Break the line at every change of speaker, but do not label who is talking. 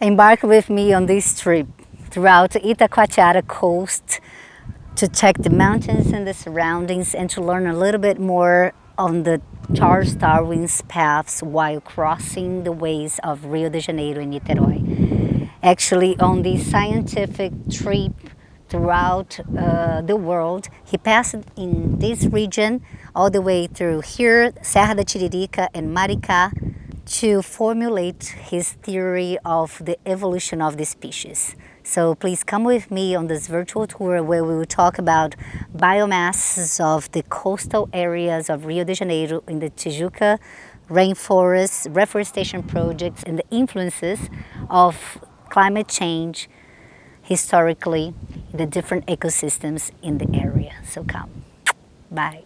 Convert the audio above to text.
embark with me on this trip throughout Itacoatiara coast to check the mountains and the surroundings and to learn a little bit more on the Charles Darwin's paths while crossing the ways of Rio de Janeiro and Niterói. Actually, on this scientific trip throughout uh, the world, he passed in this region all the way through here, Serra da Tiririca and Maricá, to formulate his theory of the evolution of the species. So please come with me on this virtual tour where we will talk about biomasses of the coastal areas of Rio de Janeiro in the Tijuca rainforests, reforestation projects, and the influences of climate change historically in the different ecosystems in the area. So come. Bye.